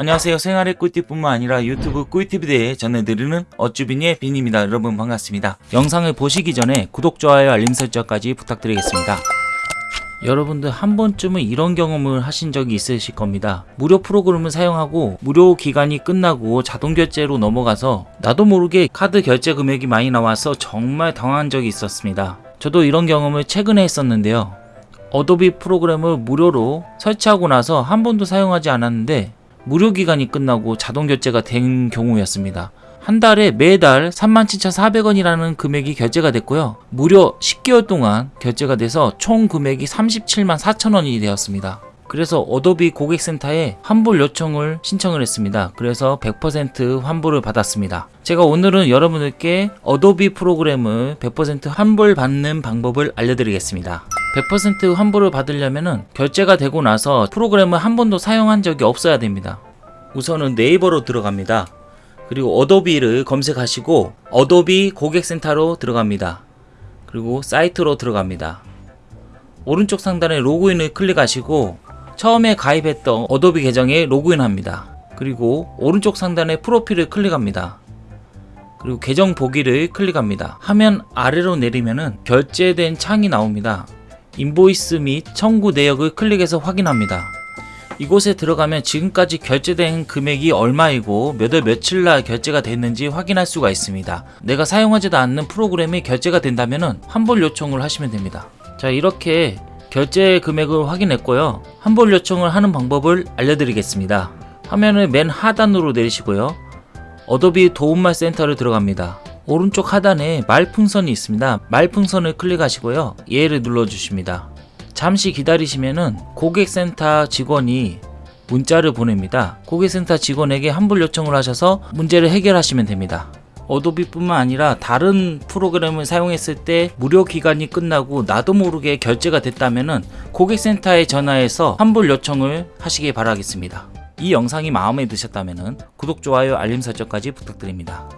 안녕하세요. 생활의 꿀팁뿐만 아니라 유튜브 꿀팁에 대해 전해드리는 어쭈빈의 빈입니다. 여러분 반갑습니다. 영상을 보시기 전에 구독, 좋아요, 알림 설정까지 부탁드리겠습니다. 여러분들 한 번쯤은 이런 경험을 하신 적이 있으실 겁니다. 무료 프로그램을 사용하고 무료 기간이 끝나고 자동 결제로 넘어가서 나도 모르게 카드 결제 금액이 많이 나와서 정말 당황한 적이 있었습니다. 저도 이런 경험을 최근에 했었는데요. 어도비 프로그램을 무료로 설치하고 나서 한 번도 사용하지 않았는데 무료 기간이 끝나고 자동 결제가 된 경우였습니다. 한 달에 매달 37,400원이라는 금액이 결제가 됐고요. 무려 10개월 동안 결제가 돼서 총 금액이 37만 4천원이 되었습니다. 그래서 어도비 고객센터에 환불 요청을 신청을 했습니다. 그래서 100% 환불을 받았습니다. 제가 오늘은 여러분들께 어도비 프로그램을 100% 환불 받는 방법을 알려드리겠습니다. 100% 환불을 받으려면 결제가 되고 나서 프로그램을 한 번도 사용한 적이 없어야 됩니다. 우선은 네이버로 들어갑니다. 그리고 어도비를 검색하시고 어도비 고객센터로 들어갑니다. 그리고 사이트로 들어갑니다. 오른쪽 상단에 로그인을 클릭하시고 처음에 가입했던 어도비 계정에 로그인합니다. 그리고 오른쪽 상단에 프로필을 클릭합니다. 그리고 계정 보기를 클릭합니다. 화면 아래로 내리면은 결제된 창이 나옵니다. 인보이스 및 청구 내역을 클릭해서 확인합니다. 이곳에 들어가면 지금까지 결제된 금액이 얼마이고 몇 월 며칠 날 결제가 됐는지 확인할 수가 있습니다. 내가 사용하지도 않는 프로그램이 결제가 된다면 환불 요청을 하시면 됩니다. 자 이렇게 결제 금액을 확인했고요. 환불 요청을 하는 방법을 알려드리겠습니다. 화면을 맨 하단으로 내리시고요. 어도비 도움말 센터를 들어갑니다. 오른쪽 하단에 말풍선이 있습니다. 말풍선을 클릭하시고요. 얘를 눌러주십니다. 잠시 기다리시면은 고객센터 직원이 문자를 보냅니다. 고객센터 직원에게 환불 요청을 하셔서 문제를 해결하시면 됩니다. 어도비뿐만 아니라 다른 프로그램을 사용했을 때 무료 기간이 끝나고 나도 모르게 결제가 됐다면 고객센터에 전화해서 환불 요청을 하시기 바라겠습니다. 이 영상이 마음에 드셨다면 구독, 좋아요, 알림 설정까지 부탁드립니다.